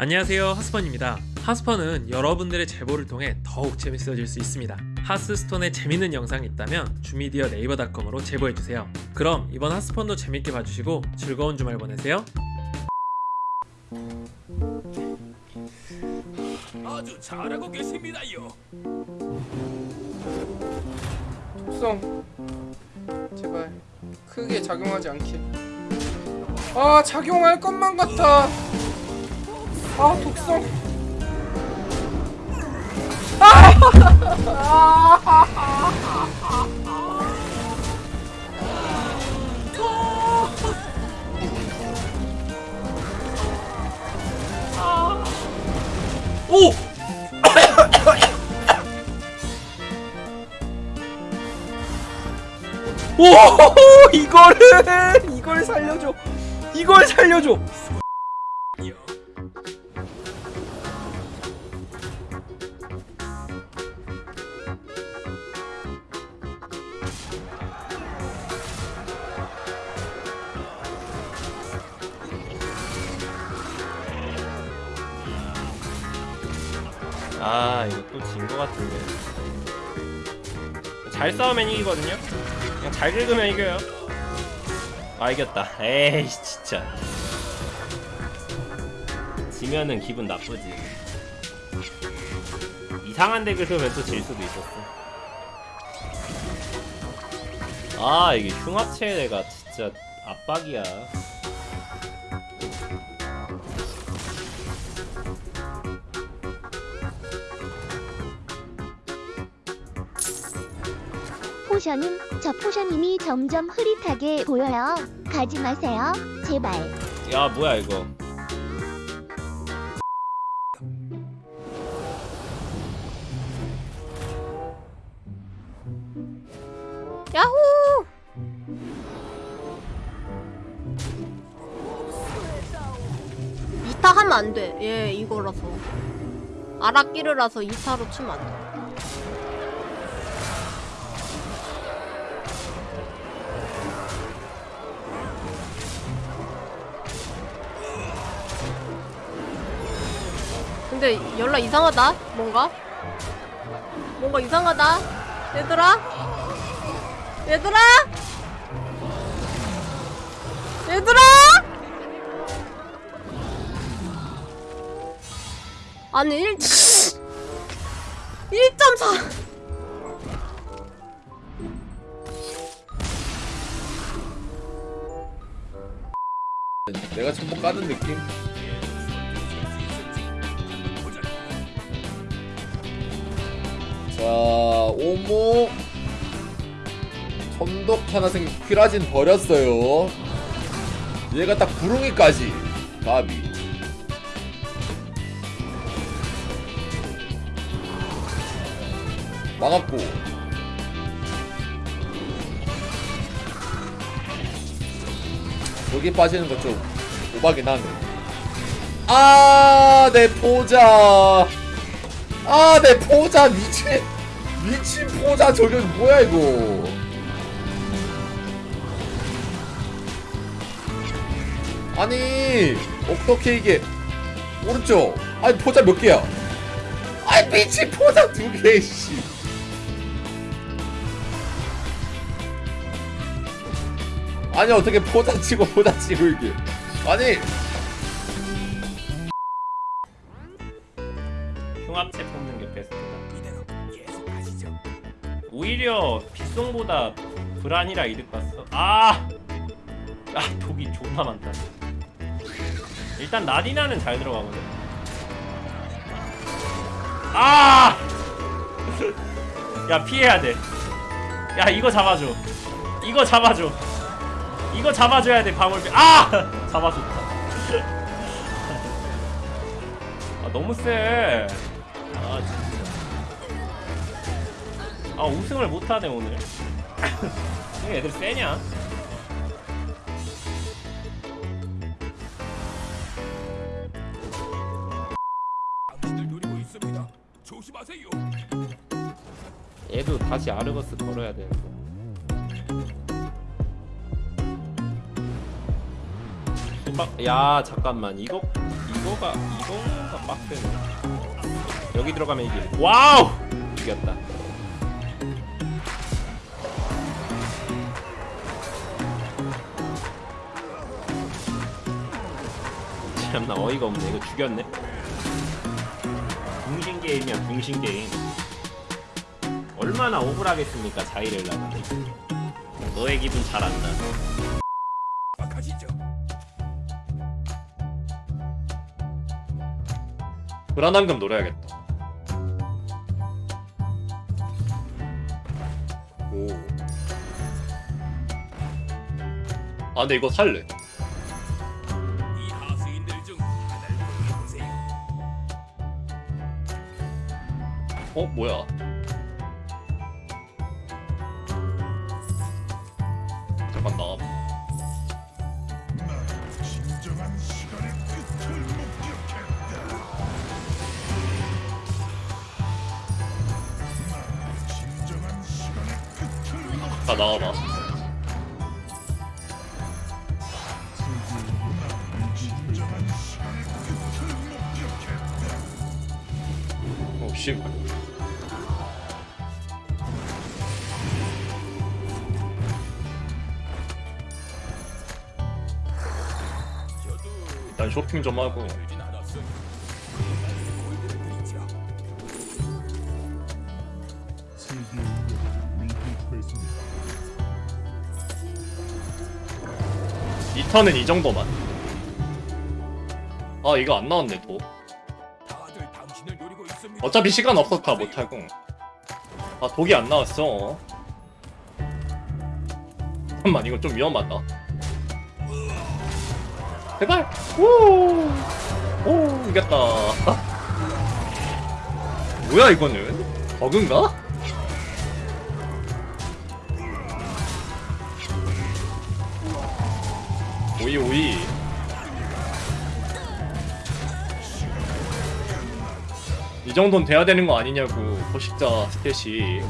안녕하세요 하스펀입니다. 하스펀은 여러분들의 제보를 통해 더욱 재밌어질 수 있습니다. 하스스톤에 재밌는 영상이 있다면 주미디어 네이버닷컴으로 제보해주세요. 그럼 이번 하스펀도 재밌게 봐주시고 즐거운 주말 보내세요. 아주 잘하고 계십니다요. 독성. 제발 크게 작용하지 않게. 아 작용할 것만 같아 아 독성 오! 오 이거를 이걸 살려줘. 이걸 살려줘 아 이거 또 진 거 같은데. 잘 싸우면 이기거든요? 그냥 잘 긁으면 이겨요. 아 이겼다. 에이 진짜. 지면은 기분 나쁘지. 이상한 데 긁으면 또 질 수도 있었어. 아 이게 흉합체가 진짜 압박이야 포션은 저 포션님이 점점 흐릿하게 보여요. 가지 마세요. 제발. 야 뭐야 이거 야호! 이타 하면 안 돼. 얘 이거라서. 아라끼르라서 이타로 치면 안 돼. 근데 연락 이상하다. 뭔가? 뭔가 이상하다. 얘들아? 얘들아? 얘들아? 아니 1 1.4 내가 전부 까는 느낌? 오모 천독 하나 생 퀴라진 버렸어요. 얘가 딱 구릉이까지 가비. 막았고 여기 빠지는 거좀 오바긴 하네. 아, 내 포자. 아, 내 포자 미친 미친 포자 저게 뭐야 이거? 아니 어떻게 이게 오른쪽? 아니 포자 몇 개야? 아니 미친 포자 두 개, 씨. 아니 어떻게 포자 치고 포자 치고 이게? 아니 흉합체 뽑는 게 베스트다. 오히려 빗송보다 브란이라 이득 봤어. 아! 아 독이 존나 많다. 일단 나디나는 잘 들어가거든. 아! 야 피해야 돼야 이거 잡아줘. 이거 잡아줘. 이거 잡아줘야 돼 방울비 아! 잡아줬다. 아 너무 세아 진짜 아 우승을 못하네 오늘. 왜 애들 세냐? 당신들 노리고 있습니다. 조심하세요. 얘도 다시 아르거스 걸어야 되는데. 수박 야 잠깐만. 이거 이거가 이거가 빡세네 여기 들어가면 이길. 와우! 이겼다 참나 어이가 없네 이거 죽였네 붕신 게임이야 붕신 게임 얼마나 억울하겠습니까 자이를 나가는 너의 기분 잘 안다. 불안한금 노려야겠다. 오. 아 근데 이거 살래. 어 뭐야? 잠깐 나와. 다 나와봐. 오 씨. 저 일단 쇼핑 좀 하고. 이 턴은 이 정도만. 아 이거 안 나왔네 있습니다. 어차피 시간 없어서 다 못하고. 아 독이 안 나왔어. 잠깐만 이거 좀 위험하다. 제발. 오. 오 이겼다. 뭐야 이거는? 버그인가? 오이 오이. 이 정도는 돼야 되는 거 아니냐고 포식자 스탯이